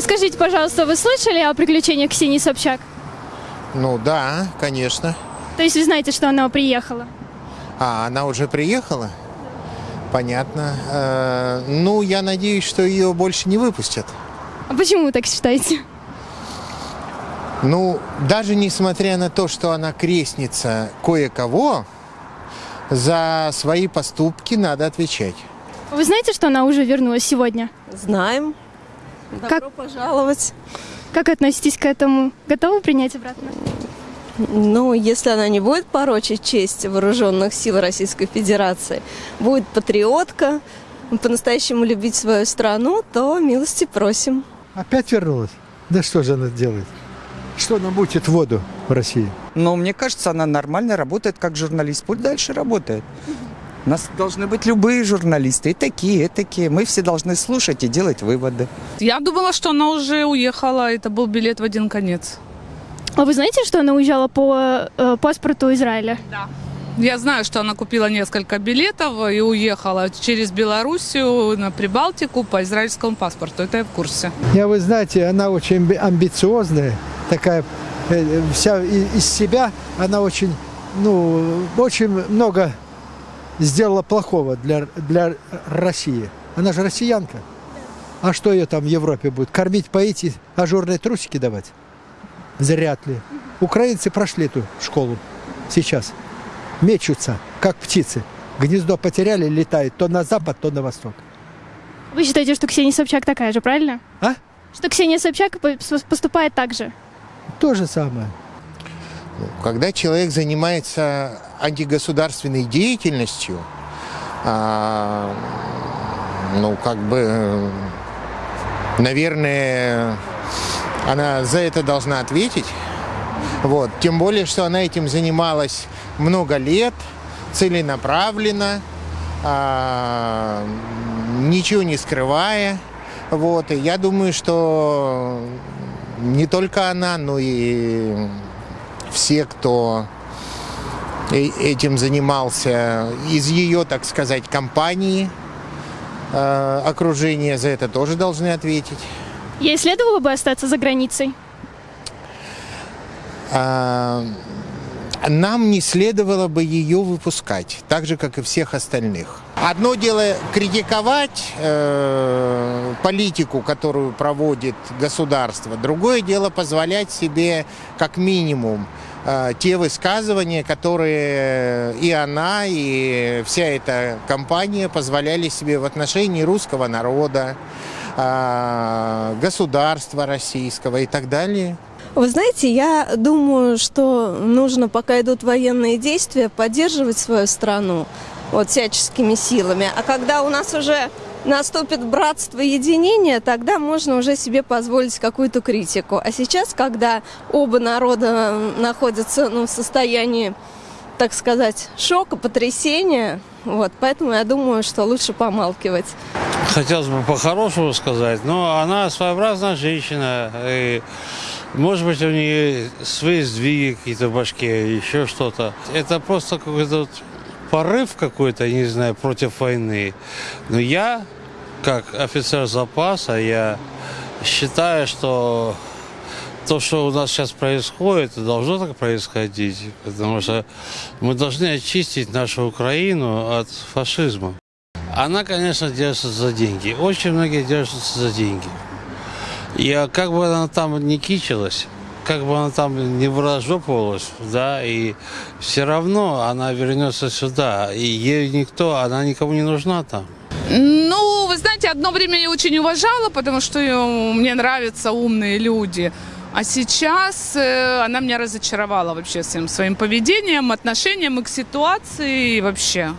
Скажите, пожалуйста, вы слышали о приключениях Ксении Собчак? Ну да, конечно. То есть вы знаете, что она приехала? А, она уже приехала? Понятно. Э, ну, я надеюсь, что ее больше не выпустят. А почему вы так считаете? Ну, даже несмотря на то, что она крестница кое-кого, за свои поступки надо отвечать. Вы знаете, что она уже вернулась сегодня? Знаем. Добро Как- пожаловать. Как относитесь к этому? Готовы принять обратно? Ну, если она не будет порочить честь вооруженных сил Российской Федерации, будет патриотка, по-настоящему любить свою страну, то милости просим. Опять вернулась? Да что же она делает? Что она мутит воду в России? Но мне кажется, она нормально работает как журналист. Пусть дальше работает. У нас должны быть любые журналисты, и такие, и такие. Мы все должны слушать и делать выводы. Я думала, что она уже уехала. Это был билет в один конец. А вы знаете, что она уезжала по э, паспорту Израиля? Я знаю, что она купила несколько билетов и уехала через Белоруссию на Прибалтику по израильскому паспорту. Это я в курсе. Я, вы знаете, она очень амби- амбициозная, такая э, вся из себя, она очень, ну, очень много сделала плохого для, для России. Она же россиянка. А что ее там в Европе будет? Кормить, поить и ажурные трусики давать? Зряд ли. Украинцы прошли эту школу сейчас. Мечутся, как птицы. Гнездо потеряли, летают то на запад, то на восток. Вы считаете, что Ксения Собчак такая же, правильно? А? Что Ксения Собчак поступает так же? То же самое. Когда человек занимается антигосударственной деятельностью, а, ну, как бы, наверное, она за это должна ответить. Вот. Тем более, что она этим занималась много лет, целенаправленно, а, ничего не скрывая. Вот. И я думаю, что не только она, но и все, кто э- этим занимался из ее, так сказать, компании, э, окружения за это тоже должны ответить. Ей следовало бы остаться за границей? А, Нам не следовало бы ее выпускать, так же, как и всех остальных. Одно дело критиковать э, политику, которую проводит государство, другое дело позволять себе как минимум э, те высказывания, которые и она, и вся эта компания позволяли себе в отношении русского народа, э, государства российского и так далее. Вы знаете, я думаю, что нужно, пока идут военные действия, поддерживать свою страну вот, всяческими силами. А когда у нас уже наступит братство и единение, тогда можно уже себе позволить какую-то критику. А сейчас, когда оба народа находятся ну, в состоянии, так сказать, шока, потрясения, вот, поэтому я думаю, что лучше помалкивать. Хотелось бы по-хорошему сказать, но она своеобразная женщина. И, может быть, у нее свои сдвиги какие-то в башке, еще что-то. Это просто какой-то вот порыв какой-то, не знаю, против войны. Но я, как офицер запаса, я считаю, что то, что у нас сейчас происходит, должно так происходить, потому что мы должны очистить нашу Украину от фашизма. Она, конечно, держится за деньги. Очень многие держатся за деньги. И как бы она там не кичилась, как бы она там не выражопывалась, да, и все равно она вернется сюда. И ей никто, она никому не нужна там. Ну, вы знаете, одно время я очень уважала, потому что э, мне нравятся умные люди. А сейчас э, она меня разочаровала вообще своим, своим поведением, отношением и к ситуации и вообще.